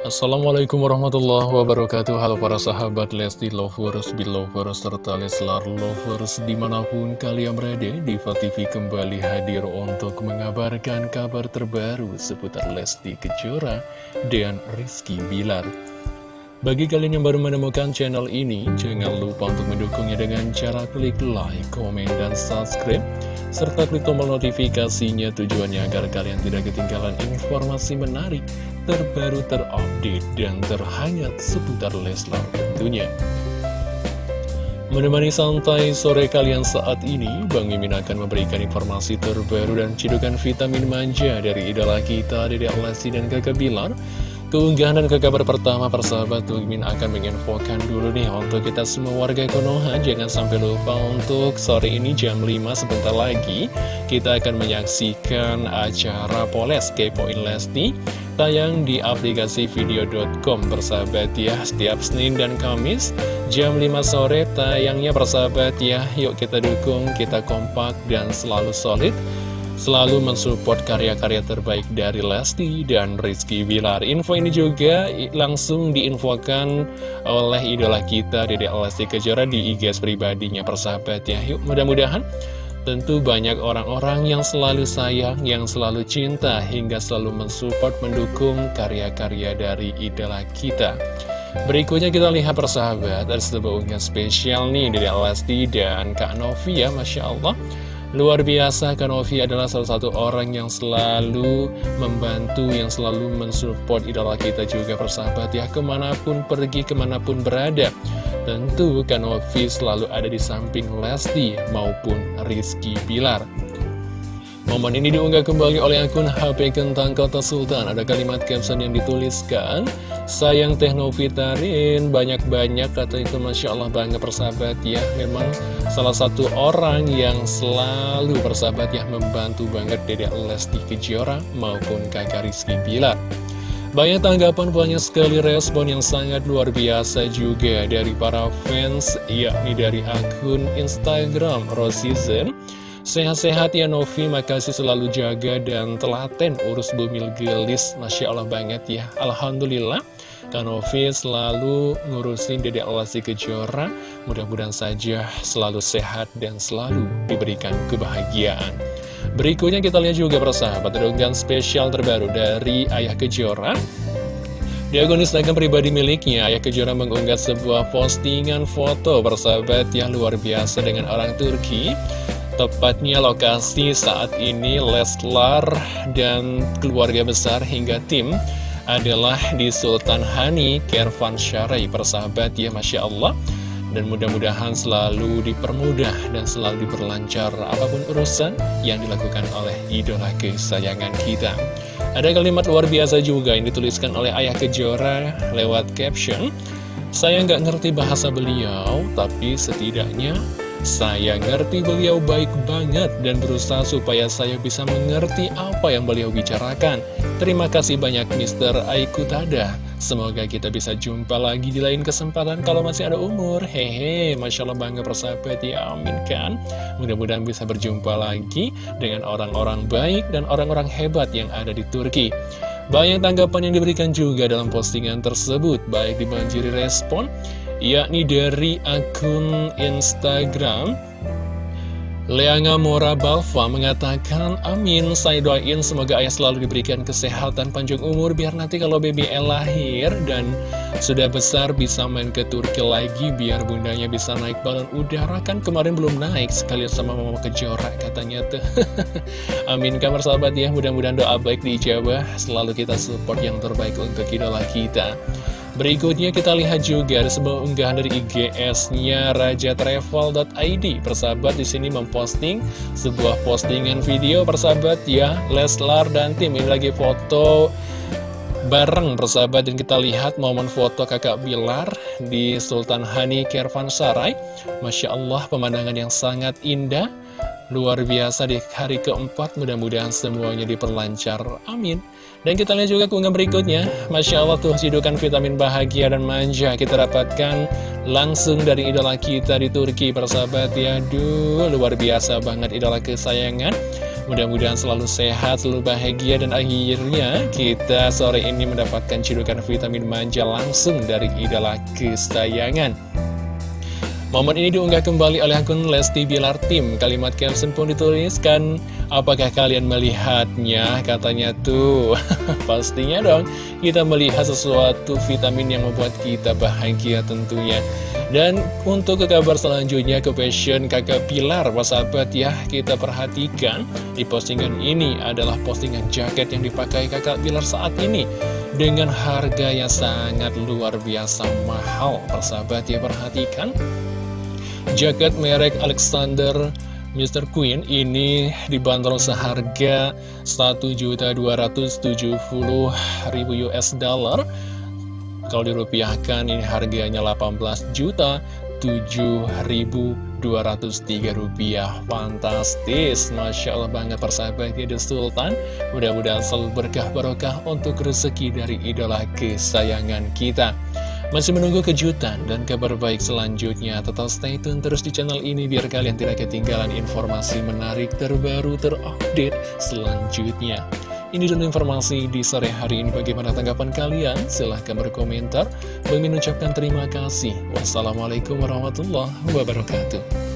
Assalamualaikum warahmatullahi wabarakatuh. Halo para sahabat Lesti Lovers, Belovers, serta Leslar Lovers Di mana pun kalian berada, Diva TV kembali hadir untuk mengabarkan kabar terbaru Seputar Lesti Kejora dan Rizky Bilar. Bagi kalian yang baru menemukan channel ini, jangan lupa untuk mendukungnya dengan cara klik like, komen, dan subscribe, serta klik tombol notifikasinya tujuannya agar kalian tidak ketinggalan informasi menarik, terbaru, terupdate, dan terhangat seputar Leslar tentunya. Menemani santai sore kalian saat ini, Bang Mimin akan memberikan informasi terbaru dan cidukan vitamin manja dari idola kita, Dede Alasi dan Kakak Bilar, Keunggahan dan ke kabar pertama persahabat Mimin akan menginfokan dulu nih untuk kita semua warga Konoha. Jangan sampai lupa untuk sore ini jam 5 sebentar lagi Kita akan menyaksikan acara Poles Kepoin Lesti Tayang di aplikasi video.com persahabat ya. Setiap Senin dan Kamis jam 5 sore tayangnya persahabat ya. Yuk kita dukung, kita kompak dan selalu solid selalu mensupport karya-karya terbaik dari Lesti dan Rizky Bilar. Info ini juga langsung diinfokan oleh idola kita, Dede Lesti Kejora di IG pribadinya persahabat ya. Yuk mudah-mudahan tentu banyak orang-orang yang selalu sayang, yang selalu cinta, hingga selalu mensupport, mendukung karya-karya dari idola kita. Berikutnya kita lihat persahabat, ada sebuah unggahan spesial nih dari Lesti dan Kak Novi ya, Masya Allah. Luar biasa, Kanovi adalah salah satu orang yang selalu membantu, yang selalu mensupport idola kita juga persahabat ya, ke mana pun pergi, ke mana pun berada. Tentu Kanovi selalu ada di samping Lesti maupun Rizky Pilar. Momen ini diunggah kembali oleh akun HP Kentang Kota Sultan. Ada kalimat caption yang dituliskan, Sayang Teknovitarin, banyak-banyak kata itu Masya Allah bangga persahabat ya. Memang salah satu orang yang selalu persahabat ya membantu banget Dede Lesti Kejora maupun kakak Rizky Bilar. Banyak tanggapan, banyak sekali respon yang sangat luar biasa juga dari para fans, yakni dari akun Instagram Rosizen. Sehat-sehat ya Novi, makasih selalu jaga dan telaten urus bumil gelis. Masya Allah banget ya. Alhamdulillah. Kak Novi selalu ngurusin Dedek Lesti Kejora. Mudah-mudahan saja selalu sehat dan selalu diberikan kebahagiaan. Berikutnya kita lihat juga persahabat Ada spesial terbaru dari Ayah Kejora. Di akun Instagram pribadi miliknya, Ayah Kejora mengunggah sebuah postingan foto bersahabat yang luar biasa dengan orang Turki Tepatnya lokasi saat ini Leslar dan keluarga besar hingga tim adalah di Sultan Hani Kervan Syarei persahabat ya Masya Allah. Dan mudah-mudahan selalu dipermudah dan selalu diperlancar apa pun urusan yang dilakukan oleh idola kesayangan kita. Ada kalimat luar biasa juga yang dituliskan oleh Ayah Kejora lewat caption. Saya nggak ngerti bahasa beliau tapi setidaknya saya ngerti beliau baik banget dan berusaha supaya saya bisa mengerti apa yang beliau bicarakan. Terima kasih banyak Mr. Aikutada. Semoga kita bisa jumpa lagi di lain kesempatan kalau masih ada umur. Hehe, Masya Allah bangga persahabat ya, amin kan. Mudah-mudahan bisa berjumpa lagi dengan orang-orang baik dan orang-orang hebat yang ada di Turki. Banyak tanggapan yang diberikan juga dalam postingan tersebut, baik dibanjiri respon, yakni dari akun Instagram Leanga Mora Balfa mengatakan, Amin, saya doain semoga ayah selalu diberikan kesehatan panjang umur biar nanti kalau BBL lahir dan sudah besar bisa main ke Turki lagi biar bundanya bisa naik balon udara kan kemarin belum naik sekalian sama mama kejora katanya tuh. Amin kamar sahabat ya, mudah-mudahan doa baik dijawab, selalu kita support yang terbaik untuk idola kita. Berikutnya kita lihat juga ada sebuah unggahan dari IGS-nya rajatravel.id. Persahabat di sini memposting sebuah postingan video persahabat ya Leslar dan tim ini lagi foto bareng persahabat dan kita lihat momen foto kakak Bilar di Sultan Hani Kervansarai. Masya Allah pemandangan yang sangat indah luar biasa di hari keempat mudah-mudahan semuanya diperlancar. Amin. Dan kita lihat juga keunggahan berikutnya. Masya Allah tuh sidukan vitamin bahagia dan manja Kita dapatkan langsung dari idola kita di Turki Persahabat. Ya Duh luar biasa banget idola kesayangan. Mudah-mudahan selalu sehat, selalu bahagia Dan akhirnya kita sore ini mendapatkan cidukan vitamin manja langsung dari idola kesayangan Momen ini diunggah kembali oleh akun Lesti Bilar Tim. Kalimat caption pun dituliskan, apakah kalian melihatnya? Katanya tuh, pastinya dong, kita melihat sesuatu vitamin yang membuat kita bahagia tentunya. Dan untuk ke kabar selanjutnya ke fashion kakak Pilar, sahabat ya, kita perhatikan di postingan ini adalah postingan jaket yang dipakai kakak Pilar saat ini. Dengan harga yang sangat luar biasa mahal, persahabat ya, perhatikan Jaket merek Alexander Mr. Queen ini dibanderol seharga 1.270.000 US dollar. Kalau dirupiahkan ini harganya 18 juta 7.203 rupiah. Fantastis. Masya Allah banget persahabatnya The Sultan. Mudah-mudahan selalu berkah barokah untuk rezeki dari idola kesayangan kita masih menunggu kejutan dan kabar baik selanjutnya, tetap stay tune terus di channel ini biar kalian tidak ketinggalan informasi menarik terbaru terupdate selanjutnya. Ini dulu informasi di sore hari ini. Bagaimana tanggapan kalian? Silahkan berkomentar. Bagi ucapkan terima kasih. Wassalamualaikum warahmatullahi wabarakatuh.